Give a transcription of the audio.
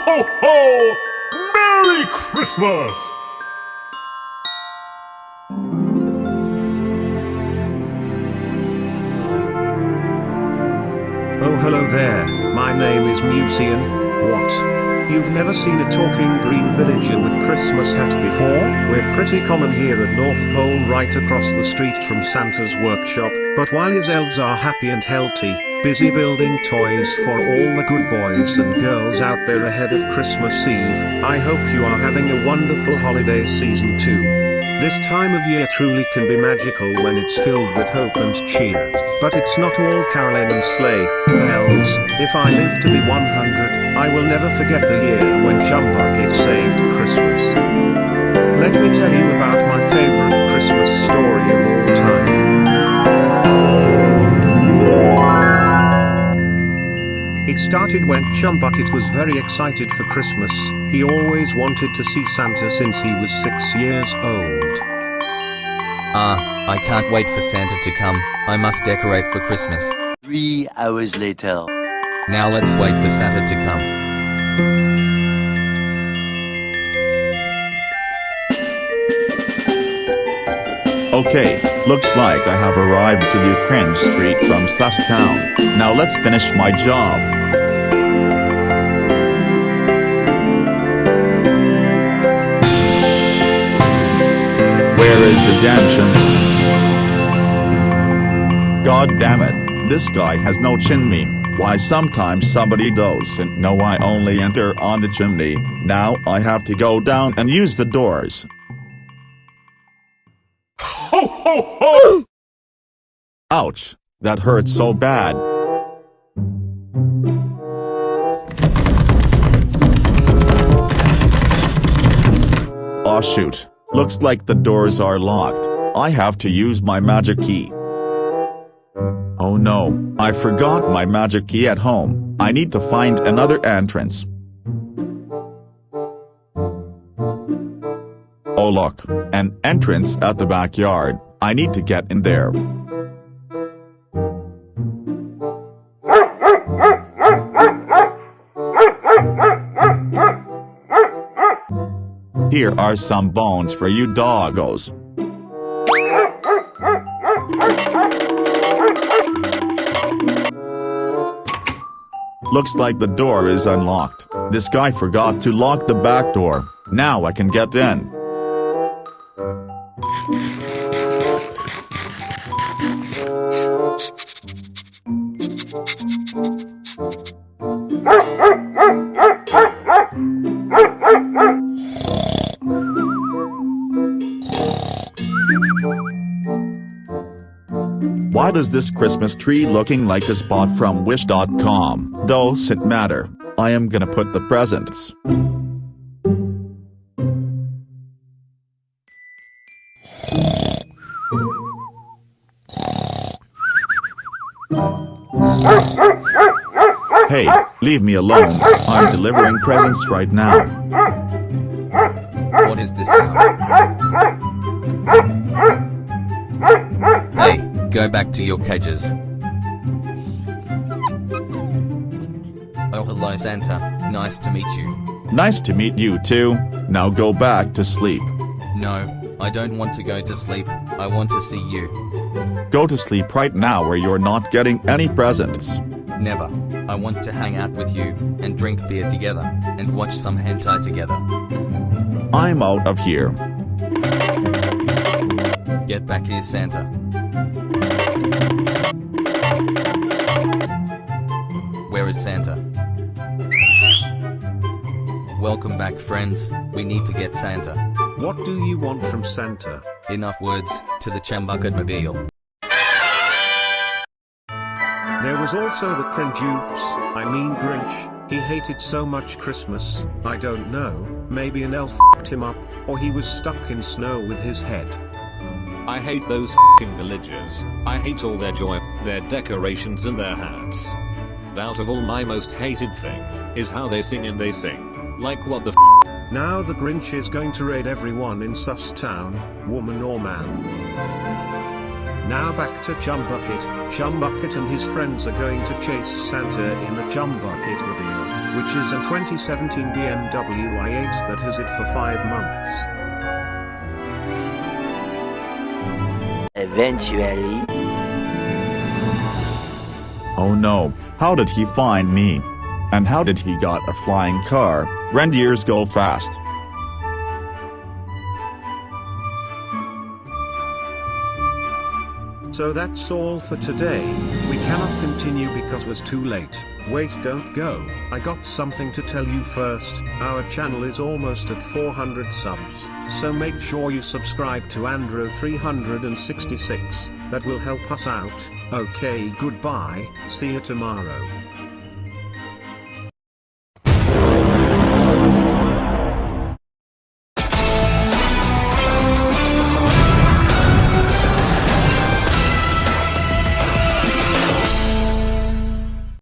ho, ho! Merry Christmas! Oh hello there, my name is Mucian. What? You've never seen a talking green villager with Christmas hat before? We're pretty common here at North Pole right across the street from Santa's workshop, but while his elves are happy and healthy, busy building toys for all the good boys and girls out there ahead of Christmas Eve, I hope you are having a wonderful holiday season too. This time of year truly can be magical when it's filled with hope and cheer. But it's not all caroling and sleigh bells. If I live to be 100, I will never forget the year when Chumbucket saved Christmas. Let me tell you about started when Chumbucket was very excited for Christmas. He always wanted to see Santa since he was six years old. Ah, I can't wait for Santa to come. I must decorate for Christmas. Three hours later. Now let's wait for Santa to come. Okay, looks like I have arrived to the Cringe Street from Susstown. Now let's finish my job. Where is the damn chimney? God damn it, this guy has no chimney. Why sometimes somebody does and no I only enter on the chimney, now I have to go down and use the doors. Ho, ho, ho! Ouch, that hurts so bad. Aw shoot, looks like the doors are locked, I have to use my magic key. Oh no, I forgot my magic key at home, I need to find another entrance. Oh look, an entrance at the backyard, I need to get in there. Here are some bones for you doggos. Looks like the door is unlocked. This guy forgot to lock the back door. Now I can get in. Why does this Christmas tree looking like a spot from Wish.com? Does it matter? I am gonna put the presents. Hey, leave me alone. I'm delivering presents right now. What is this sound? Go back to your cages. Oh hello Santa, nice to meet you. Nice to meet you too. Now go back to sleep. No, I don't want to go to sleep, I want to see you. Go to sleep right now or you're not getting any presents. Never. I want to hang out with you, and drink beer together, and watch some hentai together. I'm out of here. Get back here Santa. Is Santa? Welcome back friends, we need to get Santa. What do you want from Santa? Enough words, to the Chumbucket Mobile. There was also the Cringoops, I mean Grinch, he hated so much Christmas, I don't know, maybe an elf f***ed him up, or he was stuck in snow with his head. I hate those fing villagers. I hate all their joy, their decorations and their hats. Out of all my most hated thing, is how they sing and they sing. Like what the f Now the Grinch is going to raid everyone in Sus Town, woman or man. Now back to Chumbucket, Chumbucket and his friends are going to chase Santa in the Chumbucket mobile. which is a 2017 BMW i8 that has it for 5 months. Eventually. Oh no, how did he find me? And how did he got a flying car? Reindeers go fast. So that's all for today. We cannot continue because was too late. Wait don't go, I got something to tell you first. Our channel is almost at 400 subs, so make sure you subscribe to Andro 366, that will help us out. Okay goodbye, see you tomorrow.